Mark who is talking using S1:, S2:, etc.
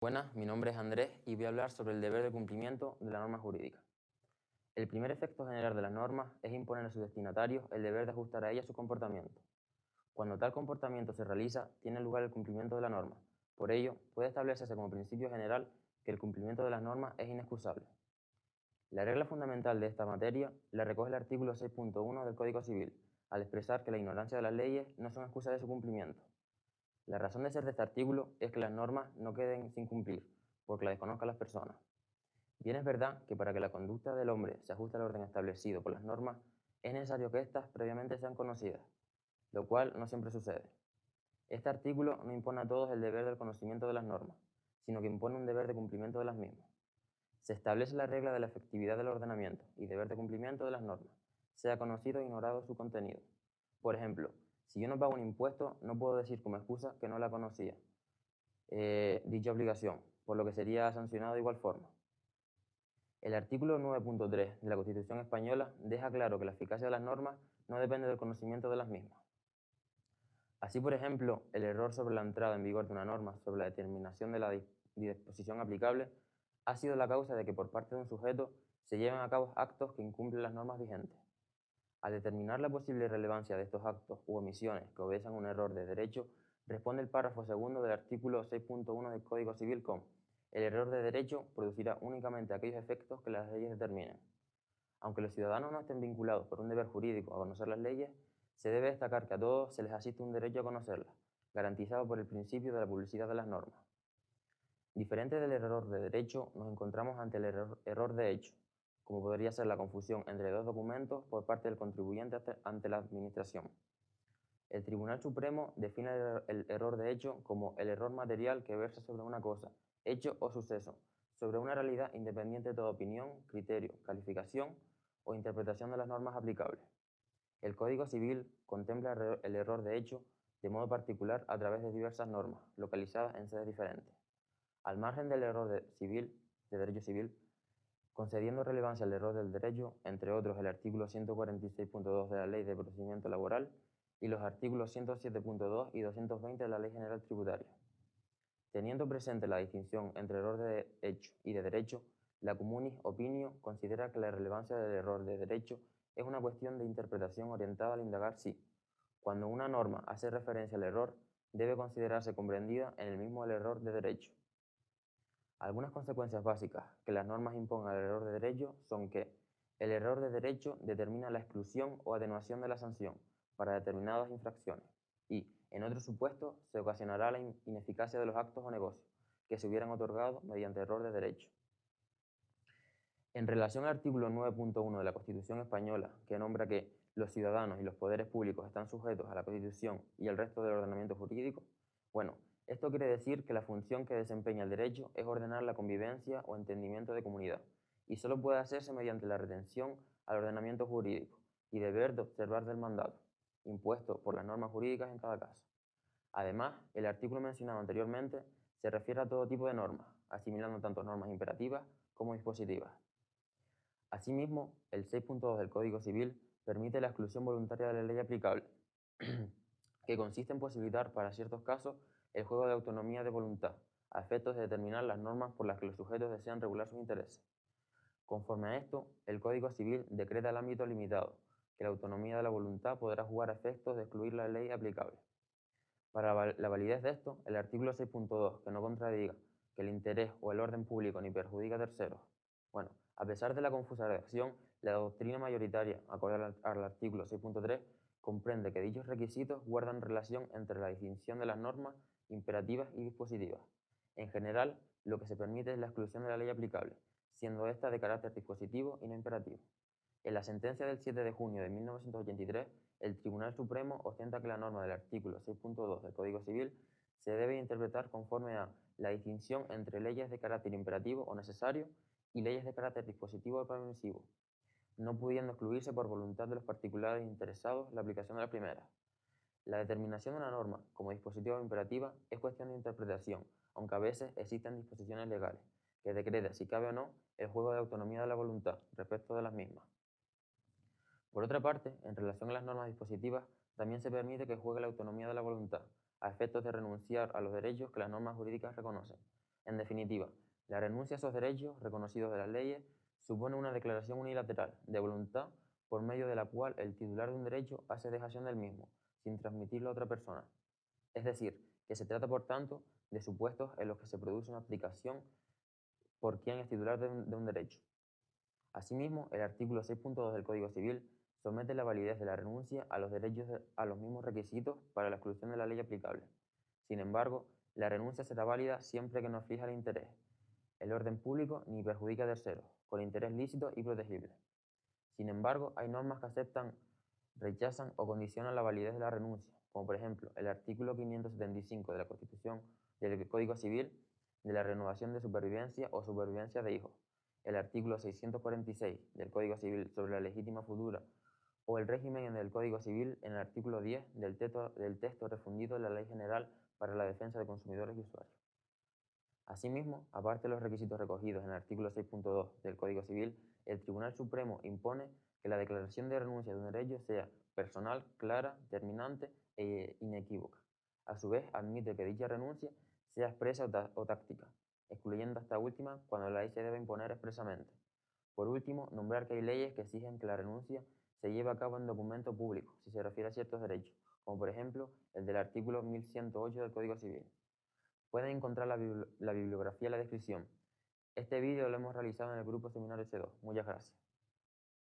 S1: Buenas, mi nombre es Andrés y voy a hablar sobre el deber de cumplimiento de la norma jurídica. El primer efecto general de las normas es imponer a sus destinatarios el deber de ajustar a ellas su comportamiento. Cuando tal comportamiento se realiza, tiene lugar el cumplimiento de la norma. Por ello, puede establecerse como principio general que el cumplimiento de las normas es inexcusable. La regla fundamental de esta materia la recoge el artículo 6.1 del Código Civil, al expresar que la ignorancia de las leyes no son excusas de su cumplimiento. La razón de ser de este artículo es que las normas no queden sin cumplir, porque la desconozcan las personas. Bien es verdad que para que la conducta del hombre se ajuste al orden establecido por las normas, es necesario que éstas previamente sean conocidas, lo cual no siempre sucede. Este artículo no impone a todos el deber del conocimiento de las normas, sino que impone un deber de cumplimiento de las mismas. Se establece la regla de la efectividad del ordenamiento y deber de cumplimiento de las normas, sea conocido o ignorado su contenido. Por ejemplo, si yo no pago un impuesto, no puedo decir como excusa que no la conocía eh, dicha obligación, por lo que sería sancionado de igual forma. El artículo 9.3 de la Constitución Española deja claro que la eficacia de las normas no depende del conocimiento de las mismas. Así, por ejemplo, el error sobre la entrada en vigor de una norma sobre la determinación de la disposición aplicable ha sido la causa de que por parte de un sujeto se lleven a cabo actos que incumplen las normas vigentes. Al determinar la posible relevancia de estos actos u omisiones que obedecen un error de derecho, responde el párrafo segundo del artículo 6.1 del Código Civil con el error de derecho producirá únicamente aquellos efectos que las leyes determinen. Aunque los ciudadanos no estén vinculados por un deber jurídico a conocer las leyes, se debe destacar que a todos se les asiste un derecho a conocerlas, garantizado por el principio de la publicidad de las normas. Diferente del error de derecho, nos encontramos ante el error de hecho, como podría ser la confusión entre dos documentos por parte del contribuyente ante la Administración. El Tribunal Supremo define el error de hecho como el error material que versa sobre una cosa, hecho o suceso, sobre una realidad independiente de toda opinión, criterio, calificación o interpretación de las normas aplicables. El Código Civil contempla el error de hecho de modo particular a través de diversas normas, localizadas en sedes diferentes. Al margen del error de, civil, de derecho civil, concediendo relevancia al error del derecho, entre otros el artículo 146.2 de la Ley de Procedimiento Laboral y los artículos 107.2 y 220 de la Ley General Tributaria. Teniendo presente la distinción entre error de hecho y de derecho, la Comunis Opinio considera que la relevancia del error de derecho es una cuestión de interpretación orientada al indagar si, cuando una norma hace referencia al error, debe considerarse comprendida en el mismo el error de derecho. Algunas consecuencias básicas que las normas impongan al error de derecho son que el error de derecho determina la exclusión o atenuación de la sanción para determinadas infracciones y, en otros supuestos, se ocasionará la ineficacia de los actos o negocios que se hubieran otorgado mediante error de derecho. En relación al artículo 9.1 de la Constitución Española, que nombra que los ciudadanos y los poderes públicos están sujetos a la Constitución y al resto del ordenamiento jurídico, bueno, esto quiere decir que la función que desempeña el derecho es ordenar la convivencia o entendimiento de comunidad, y solo puede hacerse mediante la retención al ordenamiento jurídico y deber de observar del mandato, impuesto por las normas jurídicas en cada caso. Además, el artículo mencionado anteriormente se refiere a todo tipo de normas, asimilando tanto normas imperativas como dispositivas. Asimismo, el 6.2 del Código Civil permite la exclusión voluntaria de la ley aplicable, que consiste en posibilitar para ciertos casos el juego de autonomía de voluntad, a efectos de determinar las normas por las que los sujetos desean regular sus intereses. Conforme a esto, el Código Civil decreta el ámbito limitado, que la autonomía de la voluntad podrá jugar a efectos de excluir la ley aplicable. Para la validez de esto, el artículo 6.2, que no contradiga que el interés o el orden público ni perjudica a terceros. Bueno, a pesar de la confusa redacción, la doctrina mayoritaria, acorde al artículo 6.3, comprende que dichos requisitos guardan relación entre la distinción de las normas imperativas y dispositivas. En general, lo que se permite es la exclusión de la ley aplicable, siendo esta de carácter dispositivo y no imperativo. En la sentencia del 7 de junio de 1983, el Tribunal Supremo ostenta que la norma del artículo 6.2 del Código Civil se debe interpretar conforme a la distinción entre leyes de carácter imperativo o necesario y leyes de carácter dispositivo o permisivo, no pudiendo excluirse por voluntad de los particulares interesados la aplicación de la primera. La determinación de una norma como dispositivo imperativa es cuestión de interpretación, aunque a veces existen disposiciones legales, que decretan si cabe o no el juego de autonomía de la voluntad respecto de las mismas. Por otra parte, en relación a las normas dispositivas, también se permite que juegue la autonomía de la voluntad, a efectos de renunciar a los derechos que las normas jurídicas reconocen, En definitiva, la renuncia a esos derechos reconocidos de las leyes supone una declaración unilateral de voluntad por medio de la cual el titular de un derecho hace dejación del mismo, sin transmitirlo a otra persona. Es decir, que se trata, por tanto, de supuestos en los que se produce una aplicación por quien es titular de un, de un derecho. Asimismo, el artículo 6.2 del Código Civil somete la validez de la renuncia a los derechos de, a los mismos requisitos para la exclusión de la ley aplicable. Sin embargo, la renuncia será válida siempre que no fija el interés, el orden público ni perjudica a terceros, con interés lícito y protegible. Sin embargo, hay normas que aceptan, rechazan o condicionan la validez de la renuncia, como por ejemplo el artículo 575 de la Constitución del Código Civil de la renovación de supervivencia o supervivencia de hijos, el artículo 646 del Código Civil sobre la legítima futura o el régimen en el Código Civil en el artículo 10 del del texto refundido de la Ley General para la Defensa de Consumidores y Usuarios. Asimismo, aparte de los requisitos recogidos en el artículo 6.2 del Código Civil, el Tribunal Supremo impone que la declaración de renuncia de un derecho sea personal, clara, terminante e inequívoca. A su vez, admite que dicha renuncia sea expresa o, táctica, excluyendo esta última cuando la ley se debe imponer expresamente. Por último, nombrar que hay leyes que exigen que la renuncia se lleve a cabo en documento público, si se refiere a ciertos derechos, como por ejemplo el del artículo 1108 del Código Civil. Pueden encontrar la, bibli la bibliografía en la descripción. Este vídeo lo hemos realizado en el grupo Seminario C2. Muchas gracias.